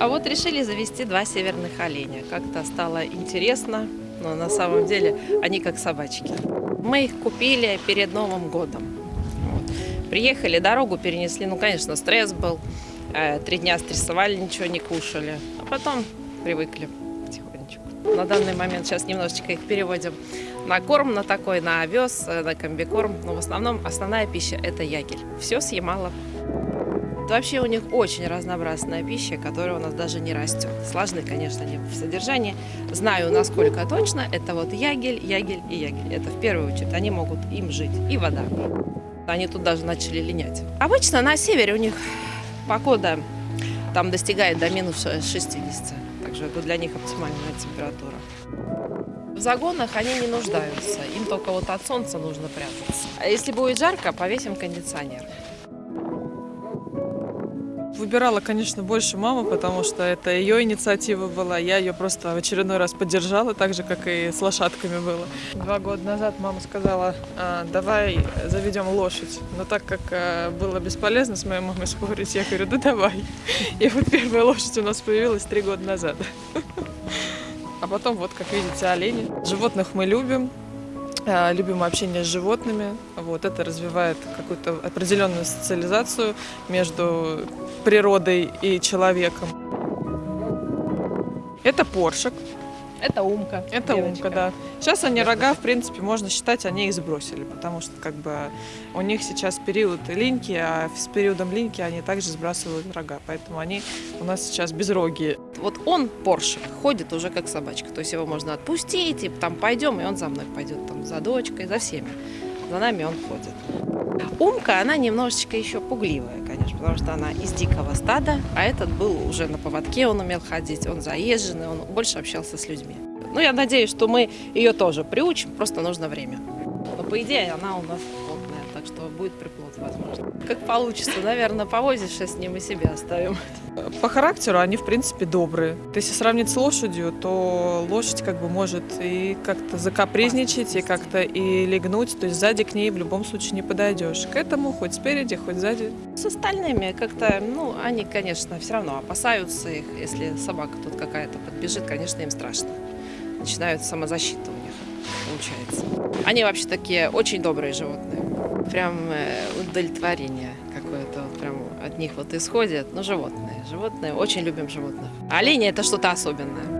А вот решили завести два северных оленя. Как-то стало интересно, но на самом деле они как собачки. Мы их купили перед Новым годом. Вот. Приехали, дорогу перенесли. Ну, конечно, стресс был. Э, Три дня стрессовали, ничего не кушали. А потом привыкли потихонечку. На данный момент сейчас немножечко их переводим на корм, на такой, на овес, э, на комбикорм. Но в основном основная пища – это ягель. Все съемало. Вообще у них очень разнообразная пища, которая у нас даже не растет. Сложны, конечно, они в содержании. Знаю, насколько точно, это вот ягель, ягель и ягель. Это в первую очередь, они могут им жить. И вода. Они тут даже начали линять. Обычно на севере у них погода там достигает до минус 60. Takže это для них оптимальная температура. В загонах они не нуждаются, им только вот от солнца нужно прятаться. А если будет жарко, повесим кондиционер. Выбирала, конечно, больше мама, потому что это ее инициатива была. Я ее просто в очередной раз поддержала, так же, как и с лошадками было. Два года назад мама сказала, «А, давай заведем лошадь. Но так как а, было бесполезно с моей мамой спорить, я говорю, да давай. И вот первая лошадь у нас появилась три года назад. А потом, вот, как видите, олени. Животных мы любим, а, любим общение с животными. Вот это развивает какую-то определенную социализацию между природой и человеком. Это поршик, Это умка. это девочка. умка, да. Сейчас они рога, в принципе, можно считать, они их сбросили, потому что как бы у них сейчас период линьки, а с периодом линьки они также сбрасывают рога, поэтому они у нас сейчас безрогие. Вот он, Поршик, ходит уже как собачка. То есть его можно отпустить, и там пойдем, и он за мной пойдет, там, за дочкой, за всеми. За нами он ходит. Умка, она немножечко еще пугливая, конечно, потому что она из дикого стада, а этот был уже на поводке, он умел ходить, он заезженный, он больше общался с людьми. Ну, я надеюсь, что мы ее тоже приучим, просто нужно время. Но, по идее, она у нас так что будет приплод, возможно. Как получится, наверное, повозишься с ним и себе оставим. По характеру они, в принципе, добрые. Если сравнить с лошадью, то лошадь как бы может и как-то закапризничать, и как-то и легнуть, то есть сзади к ней в любом случае не подойдешь. К этому хоть спереди, хоть сзади. С остальными как-то, ну, они, конечно, все равно опасаются их. Если собака тут какая-то подбежит, конечно, им страшно. Начинают самозащита у них получается. Они вообще такие очень добрые животные. Прям э, удовлетворение какое-то вот прям от них вот исходит. Ну, животные. Животные, очень любим животных. Олени – это что-то особенное.